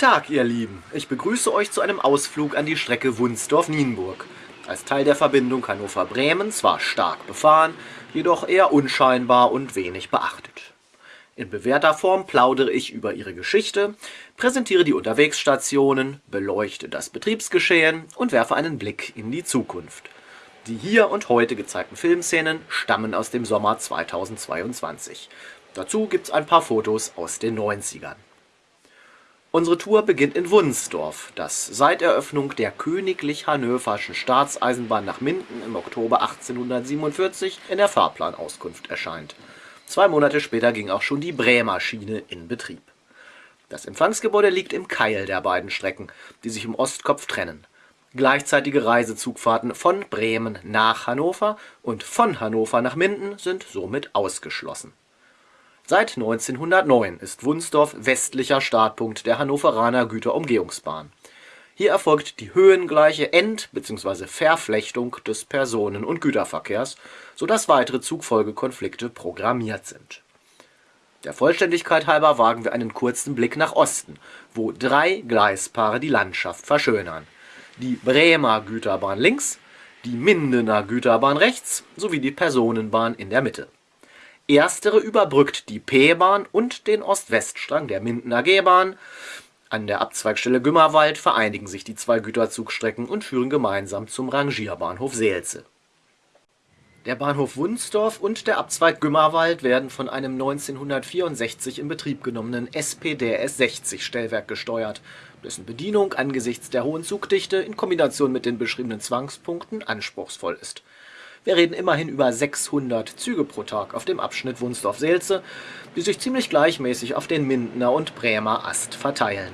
Tag, ihr Lieben. Ich begrüße euch zu einem Ausflug an die Strecke Wunsdorf-Nienburg. Als Teil der Verbindung Hannover-Bremen zwar stark befahren, jedoch eher unscheinbar und wenig beachtet. In bewährter Form plaudere ich über ihre Geschichte, präsentiere die Unterwegsstationen, beleuchte das Betriebsgeschehen und werfe einen Blick in die Zukunft. Die hier und heute gezeigten Filmszenen stammen aus dem Sommer 2022. Dazu gibt's ein paar Fotos aus den 90ern. Unsere Tour beginnt in Wunsdorf, das seit Eröffnung der Königlich Hannöverschen Staatseisenbahn nach Minden im Oktober 1847 in der Fahrplanauskunft erscheint. Zwei Monate später ging auch schon die Bremer Schiene in Betrieb. Das Empfangsgebäude liegt im Keil der beiden Strecken, die sich im Ostkopf trennen. Gleichzeitige Reisezugfahrten von Bremen nach Hannover und von Hannover nach Minden sind somit ausgeschlossen Seit 1909 ist Wunsdorf westlicher Startpunkt der Hannoveraner Güterumgehungsbahn. Hier erfolgt die höhengleiche End bzw. Verflechtung des Personen und Güterverkehrs, sodass weitere Zugfolgekonflikte programmiert sind. Der Vollständigkeit halber wagen wir einen kurzen Blick nach Osten, wo drei Gleispaare die Landschaft verschönern: die Bremer Güterbahn links, die Mindener Güterbahn rechts sowie die Personenbahn in der Mitte Erstere überbrückt die P-Bahn und den Ost-West-Strang der Mindener G-Bahn. An der Abzweigstelle Gümmerwald vereinigen sich die zwei Güterzugstrecken und führen gemeinsam zum Rangierbahnhof Seelze. Der Bahnhof Wunsdorf und der Abzweig Gümmerwald werden von einem 1964 in Betrieb genommenen SPDS 60 Stellwerk gesteuert, dessen Bedienung angesichts der hohen Zugdichte in Kombination mit den beschriebenen Zwangspunkten anspruchsvoll ist wir reden immerhin über 600 Züge pro Tag auf dem Abschnitt Wunsdorf-Seelze, die sich ziemlich gleichmäßig auf den Mindener und Bremer Ast verteilen.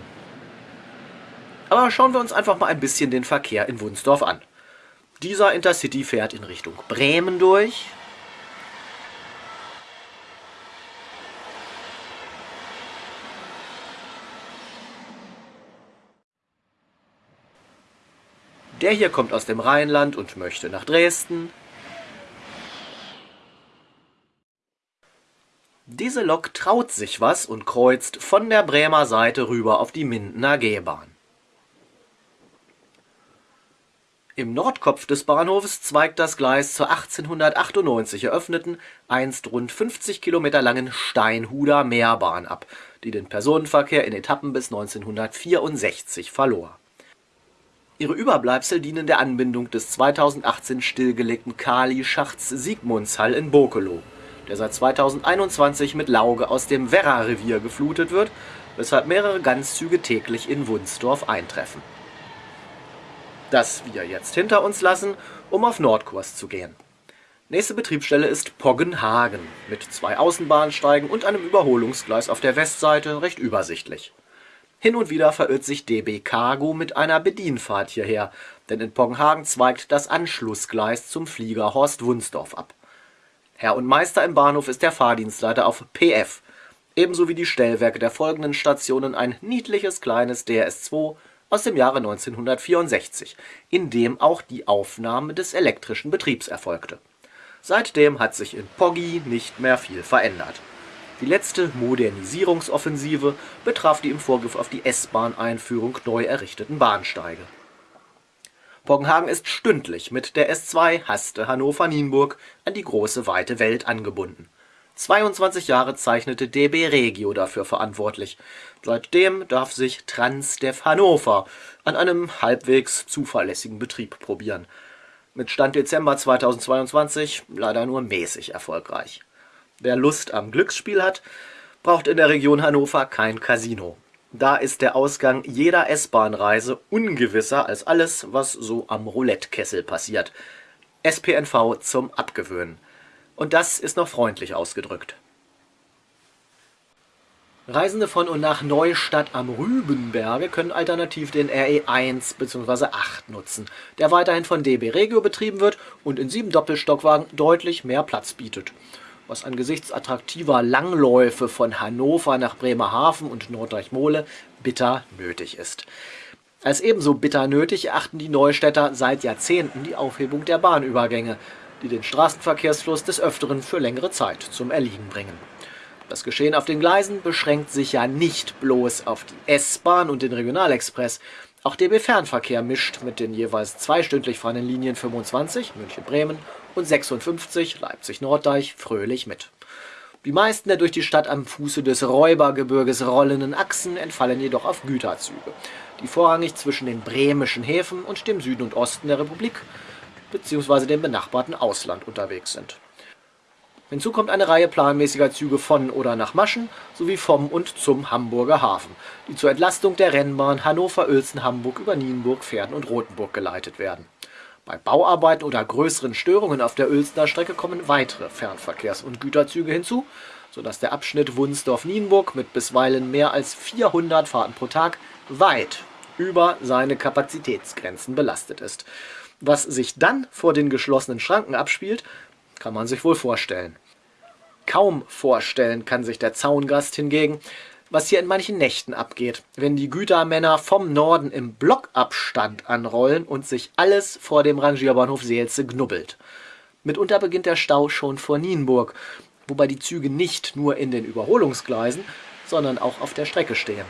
Aber schauen wir uns einfach mal ein bisschen den Verkehr in Wunsdorf an. Dieser Intercity fährt in Richtung Bremen durch. Der hier kommt aus dem Rheinland und möchte nach Dresden. Diese Lok traut sich was und kreuzt von der Bremer Seite rüber auf die Mindener G-Bahn. Im Nordkopf des Bahnhofes zweigt das Gleis zur 1898 eröffneten, einst rund 50 Kilometer langen Steinhuder Meerbahn ab, die den Personenverkehr in Etappen bis 1964 verlor. Ihre Überbleibsel dienen der Anbindung des 2018 stillgelegten Kali-Schachts Sigmundshall in Bokelow der seit 2021 mit Lauge aus dem Werra-Revier geflutet wird, weshalb mehrere Ganzzüge täglich in Wunsdorf eintreffen. Das wir jetzt hinter uns lassen, um auf Nordkurs zu gehen. Nächste Betriebsstelle ist Poggenhagen mit zwei Außenbahnsteigen und einem Überholungsgleis auf der Westseite recht übersichtlich. Hin und wieder verirrt sich DB Cargo mit einer Bedienfahrt hierher, denn in Poggenhagen zweigt das Anschlussgleis zum Flieger Horst Wunsdorf ab Herr und Meister im Bahnhof ist der Fahrdienstleiter auf PF, ebenso wie die Stellwerke der folgenden Stationen ein niedliches kleines DRS-2 aus dem Jahre 1964, in dem auch die Aufnahme des elektrischen Betriebs erfolgte. Seitdem hat sich in Poggi nicht mehr viel verändert. Die letzte Modernisierungsoffensive betraf die im Vorgriff auf die S-Bahn-Einführung neu errichteten Bahnsteige Poggenhagen ist stündlich mit der S2 Haste Hannover-Nienburg an die große weite Welt angebunden. 22 Jahre zeichnete DB Regio dafür verantwortlich. Seitdem darf sich Transdev Hannover an einem halbwegs zuverlässigen Betrieb probieren. Mit Stand Dezember 2022 leider nur mäßig erfolgreich. Wer Lust am Glücksspiel hat, braucht in der Region Hannover kein Casino da ist der Ausgang jeder S-Bahn-Reise ungewisser als alles, was so am Roulette-Kessel passiert. SPNV zum Abgewöhnen. Und das ist noch freundlich ausgedrückt. Reisende von und nach Neustadt am Rübenberge können alternativ den RE 1 bzw. 8 nutzen, der weiterhin von DB Regio betrieben wird und in sieben Doppelstockwagen deutlich mehr Platz bietet was angesichts attraktiver Langläufe von Hannover nach Bremerhaven und Norddeich-Mole bitter nötig ist. Als ebenso bitter nötig erachten die Neustädter seit Jahrzehnten die Aufhebung der Bahnübergänge, die den Straßenverkehrsfluss des Öfteren für längere Zeit zum Erliegen bringen. Das Geschehen auf den Gleisen beschränkt sich ja nicht bloß auf die S-Bahn und den Regionalexpress. Auch der B-Fernverkehr mischt mit den jeweils zweistündlich fahrenden Linien 25 München-Bremen und 56 Leipzig-Norddeich fröhlich mit. Die meisten der durch die Stadt am Fuße des Räubergebirges rollenden Achsen entfallen jedoch auf Güterzüge, die vorrangig zwischen den bremischen Häfen und dem Süden und Osten der Republik bzw. dem benachbarten Ausland unterwegs sind. Hinzu kommt eine Reihe planmäßiger Züge von oder nach Maschen sowie vom und zum Hamburger Hafen, die zur Entlastung der Rennbahn Hannover-Uelzen-Hamburg über Nienburg, Pferden und Rothenburg geleitet werden. Bei Bauarbeiten oder größeren Störungen auf der Uelzener Strecke kommen weitere Fernverkehrs- und Güterzüge hinzu, sodass der Abschnitt Wunsdorf-Nienburg mit bisweilen mehr als 400 Fahrten pro Tag weit über seine Kapazitätsgrenzen belastet ist. Was sich dann vor den geschlossenen Schranken abspielt, kann man sich wohl vorstellen. Kaum vorstellen kann sich der Zaungast hingegen, was hier in manchen Nächten abgeht, wenn die Gütermänner vom Norden im Blockabstand anrollen und sich alles vor dem Rangierbahnhof Seelze knubbelt. Mitunter beginnt der Stau schon vor Nienburg, wobei die Züge nicht nur in den Überholungsgleisen, sondern auch auf der Strecke stehen.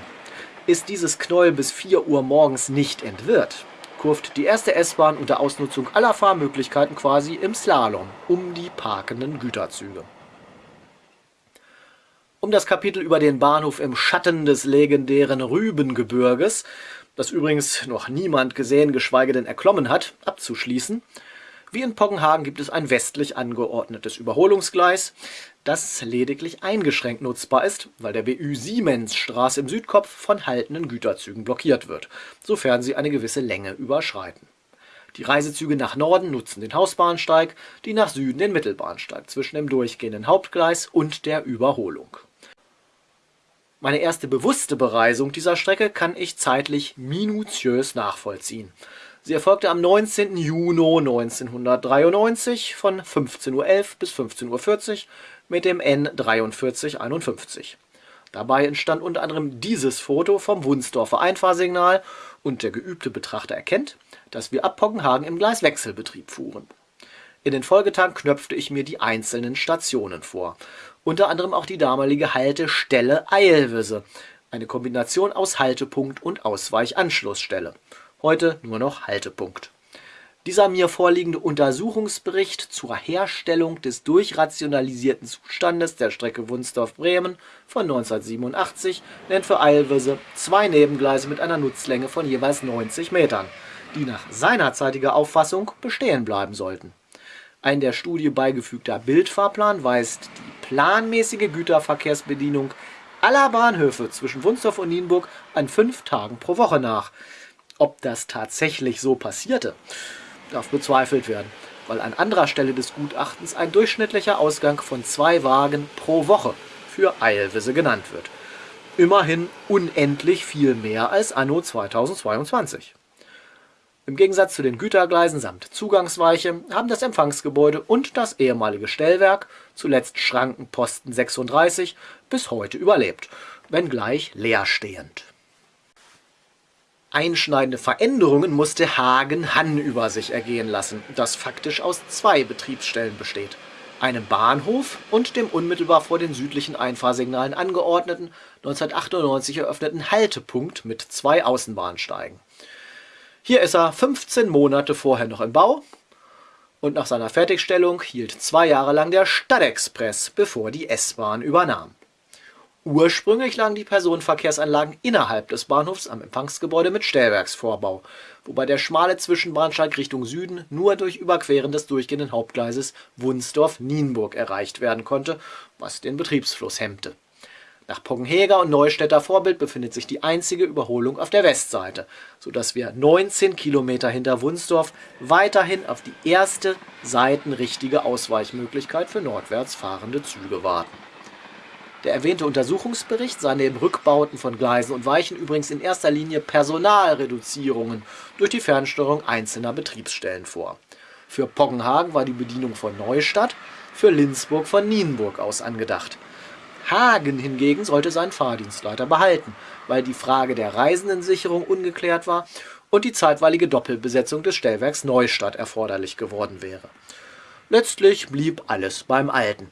Ist dieses Knäuel bis 4 Uhr morgens nicht entwirrt, kurft die erste S-Bahn unter Ausnutzung aller Fahrmöglichkeiten quasi im Slalom um die parkenden Güterzüge. Um das Kapitel über den Bahnhof im Schatten des legendären Rübengebirges, das übrigens noch niemand gesehen, geschweige denn erklommen hat, abzuschließen, wie in Poggenhagen gibt es ein westlich angeordnetes Überholungsgleis, das lediglich eingeschränkt nutzbar ist, weil der BÜ Siemensstraße im Südkopf von haltenden Güterzügen blockiert wird, sofern sie eine gewisse Länge überschreiten. Die Reisezüge nach Norden nutzen den Hausbahnsteig, die nach Süden den Mittelbahnsteig zwischen dem durchgehenden Hauptgleis und der Überholung. Meine erste bewusste Bereisung dieser Strecke kann ich zeitlich minutiös nachvollziehen. Sie erfolgte am 19. Juni 1993 von 15.11 Uhr bis 15.40 Uhr mit dem N4351. Dabei entstand unter anderem dieses Foto vom Wunsdorfer Einfahrsignal und der geübte Betrachter erkennt, dass wir ab Poggenhagen im Gleiswechselbetrieb fuhren. In den Folgetagen knöpfte ich mir die einzelnen Stationen vor, unter anderem auch die damalige Haltestelle Eilwisse, eine Kombination aus Haltepunkt und Ausweichanschlussstelle. Heute nur noch Haltepunkt. Dieser mir vorliegende Untersuchungsbericht zur Herstellung des durchrationalisierten Zustandes der Strecke Wunsdorf-Bremen von 1987 nennt für Eilwisse zwei Nebengleise mit einer Nutzlänge von jeweils 90 Metern, die nach seinerzeitiger Auffassung bestehen bleiben sollten. Ein der Studie beigefügter Bildfahrplan weist die planmäßige Güterverkehrsbedienung aller Bahnhöfe zwischen Wunsdorf und Nienburg an fünf Tagen pro Woche nach. Ob das tatsächlich so passierte, darf bezweifelt werden, weil an anderer Stelle des Gutachtens ein durchschnittlicher Ausgang von zwei Wagen pro Woche für Eilwisse genannt wird. Immerhin unendlich viel mehr als anno 2022. Im Gegensatz zu den Gütergleisen samt Zugangsweiche haben das Empfangsgebäude und das ehemalige Stellwerk, zuletzt Schrankenposten 36, bis heute überlebt, wenngleich leerstehend. Einschneidende Veränderungen musste Hagen-Hann über sich ergehen lassen, das faktisch aus zwei Betriebsstellen besteht. Einem Bahnhof und dem unmittelbar vor den südlichen Einfahrsignalen angeordneten, 1998 eröffneten Haltepunkt mit zwei Außenbahnsteigen. Hier ist er 15 Monate vorher noch im Bau und nach seiner Fertigstellung hielt zwei Jahre lang der Stadtexpress, bevor die S-Bahn übernahm. Ursprünglich lagen die Personenverkehrsanlagen innerhalb des Bahnhofs am Empfangsgebäude mit Stellwerksvorbau, wobei der schmale Zwischenbahnsteig Richtung Süden nur durch Überqueren des durchgehenden Hauptgleises Wunsdorf-Nienburg erreicht werden konnte, was den Betriebsfluss hemmte. Nach Poggenheger und Neustädter Vorbild befindet sich die einzige Überholung auf der Westseite, sodass wir 19 Kilometer hinter Wunsdorf weiterhin auf die erste seitenrichtige Ausweichmöglichkeit für nordwärts fahrende Züge warten der erwähnte Untersuchungsbericht sah neben Rückbauten von Gleisen und Weichen übrigens in erster Linie Personalreduzierungen durch die Fernsteuerung einzelner Betriebsstellen vor. Für Poggenhagen war die Bedienung von Neustadt, für Linzburg von Nienburg aus angedacht. Hagen hingegen sollte seinen Fahrdienstleiter behalten, weil die Frage der Reisendensicherung ungeklärt war und die zeitweilige Doppelbesetzung des Stellwerks Neustadt erforderlich geworden wäre. Letztlich blieb alles beim Alten.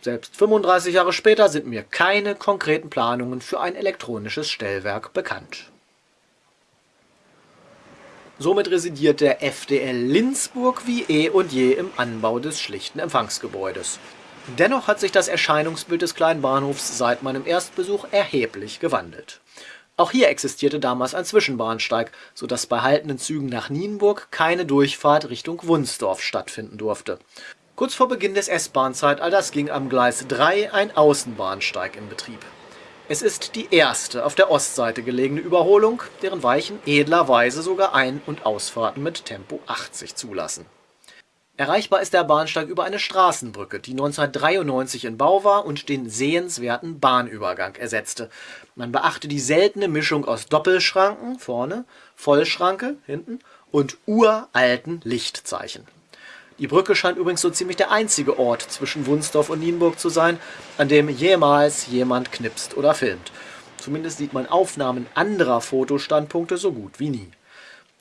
Selbst 35 Jahre später sind mir keine konkreten Planungen für ein elektronisches Stellwerk bekannt. Somit residiert der FDL Linzburg wie eh und je im Anbau des schlichten Empfangsgebäudes. Dennoch hat sich das Erscheinungsbild des kleinen Bahnhofs seit meinem Erstbesuch erheblich gewandelt. Auch hier existierte damals ein Zwischenbahnsteig, so dass bei haltenden Zügen nach Nienburg keine Durchfahrt Richtung Wunsdorf stattfinden durfte. Kurz vor Beginn des S-Bahn-Zeitalters ging am Gleis 3 ein Außenbahnsteig in Betrieb. Es ist die erste auf der Ostseite gelegene Überholung, deren Weichen edlerweise sogar Ein- und Ausfahrten mit Tempo 80 zulassen. Erreichbar ist der Bahnsteig über eine Straßenbrücke, die 1993 in Bau war und den sehenswerten Bahnübergang ersetzte. Man beachte die seltene Mischung aus Doppelschranken vorne, Vollschranke hinten und uralten Lichtzeichen. Die Brücke scheint übrigens so ziemlich der einzige Ort zwischen Wunsdorf und Nienburg zu sein, an dem jemals jemand knipst oder filmt. Zumindest sieht man Aufnahmen anderer Fotostandpunkte so gut wie nie.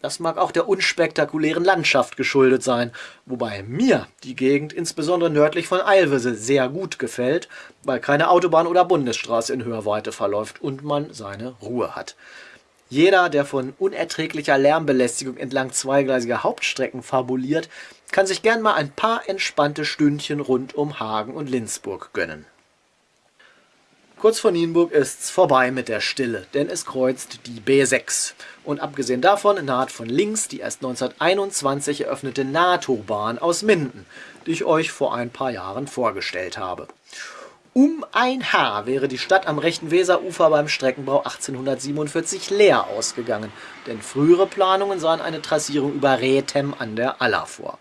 Das mag auch der unspektakulären Landschaft geschuldet sein, wobei mir die Gegend insbesondere nördlich von Eilwisse sehr gut gefällt, weil keine Autobahn oder Bundesstraße in Hörweite verläuft und man seine Ruhe hat. Jeder, der von unerträglicher Lärmbelästigung entlang zweigleisiger Hauptstrecken fabuliert, kann sich gern mal ein paar entspannte Stündchen rund um Hagen und Linzburg gönnen. Kurz vor Nienburg ist's vorbei mit der Stille, denn es kreuzt die B6. Und abgesehen davon naht von links die erst 1921 eröffnete NATO-Bahn aus Minden, die ich euch vor ein paar Jahren vorgestellt habe. Um ein Haar wäre die Stadt am rechten Weserufer beim Streckenbau 1847 leer ausgegangen, denn frühere Planungen sahen eine Trassierung über Rethem an der Aller vor.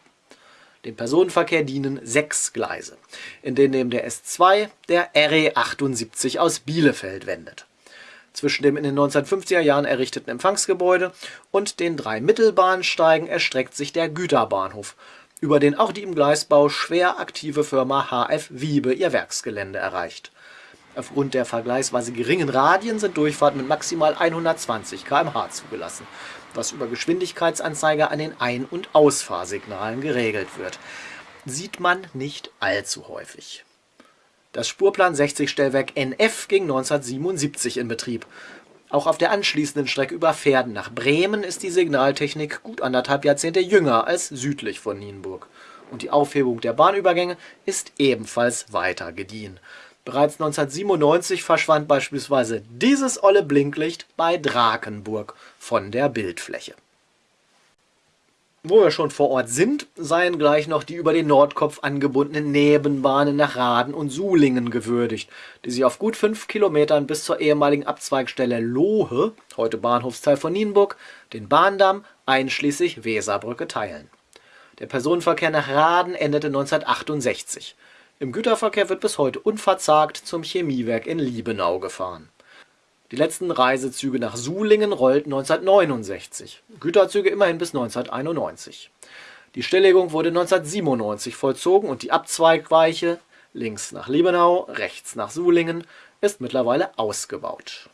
Dem Personenverkehr dienen sechs Gleise, in denen neben der S2 der RE 78 aus Bielefeld wendet. Zwischen dem in den 1950er Jahren errichteten Empfangsgebäude und den drei Mittelbahnsteigen erstreckt sich der Güterbahnhof, über den auch die im Gleisbau schwer aktive Firma HF Wiebe ihr Werksgelände erreicht. Aufgrund der vergleichsweise geringen Radien sind Durchfahrten mit maximal 120 km/h zugelassen was über Geschwindigkeitsanzeiger an den Ein- und Ausfahrsignalen geregelt wird. Sieht man nicht allzu häufig. Das Spurplan 60 Stellwerk NF ging 1977 in Betrieb. Auch auf der anschließenden Strecke über Pferden nach Bremen ist die Signaltechnik gut anderthalb Jahrzehnte jünger als südlich von Nienburg. Und die Aufhebung der Bahnübergänge ist ebenfalls weiter gediehen. Bereits 1997 verschwand beispielsweise dieses olle Blinklicht bei Drakenburg von der Bildfläche. Wo wir schon vor Ort sind, seien gleich noch die über den Nordkopf angebundenen Nebenbahnen nach Raden und Sulingen gewürdigt, die sich auf gut fünf Kilometern bis zur ehemaligen Abzweigstelle Lohe, heute Bahnhofsteil von Nienburg, den Bahndamm einschließlich Weserbrücke teilen. Der Personenverkehr nach Raden endete 1968. Im Güterverkehr wird bis heute unverzagt zum Chemiewerk in Liebenau gefahren. Die letzten Reisezüge nach Sulingen rollten 1969, Güterzüge immerhin bis 1991. Die Stilllegung wurde 1997 vollzogen und die Abzweigweiche links nach Liebenau, rechts nach Sulingen ist mittlerweile ausgebaut.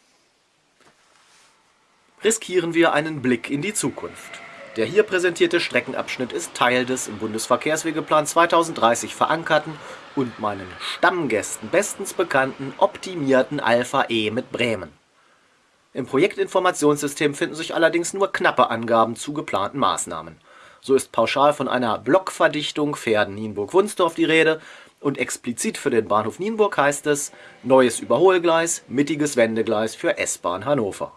Riskieren wir einen Blick in die Zukunft. Der hier präsentierte Streckenabschnitt ist Teil des im Bundesverkehrswegeplan 2030 verankerten und meinen Stammgästen bestens bekannten optimierten Alpha E mit Bremen. Im Projektinformationssystem finden sich allerdings nur knappe Angaben zu geplanten Maßnahmen. So ist pauschal von einer Blockverdichtung Pferden-Nienburg-Wunsdorf die Rede und explizit für den Bahnhof Nienburg heißt es neues Überholgleis, mittiges Wendegleis für S-Bahn Hannover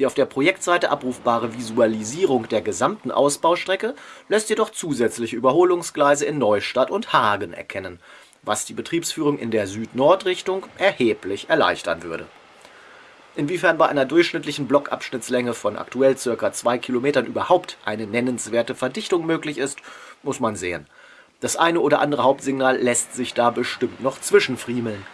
die auf der Projektseite abrufbare Visualisierung der gesamten Ausbaustrecke lässt jedoch zusätzliche Überholungsgleise in Neustadt und Hagen erkennen, was die Betriebsführung in der Süd-Nord-Richtung erheblich erleichtern würde. Inwiefern bei einer durchschnittlichen Blockabschnittslänge von aktuell ca. 2 km überhaupt eine nennenswerte Verdichtung möglich ist, muss man sehen. Das eine oder andere Hauptsignal lässt sich da bestimmt noch zwischenfriemeln,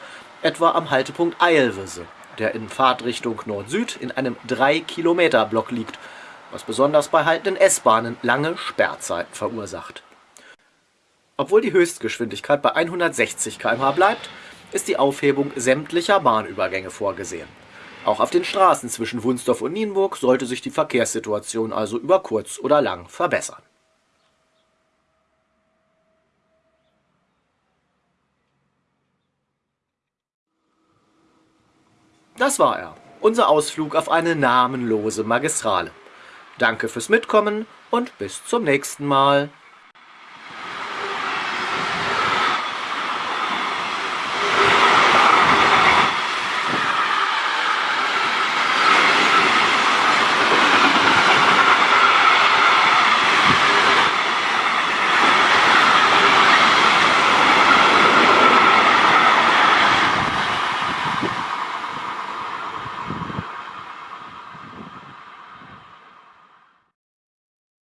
etwa am Haltepunkt Eilwisse der in Fahrtrichtung Nord-Süd in einem 3-Kilometer-Block liegt, was besonders bei haltenden S-Bahnen lange Sperrzeiten verursacht. Obwohl die Höchstgeschwindigkeit bei 160 km/h bleibt, ist die Aufhebung sämtlicher Bahnübergänge vorgesehen. Auch auf den Straßen zwischen Wunsdorf und Nienburg sollte sich die Verkehrssituation also über kurz oder lang verbessern. Das war er, unser Ausflug auf eine namenlose Magistrale. Danke fürs Mitkommen und bis zum nächsten Mal.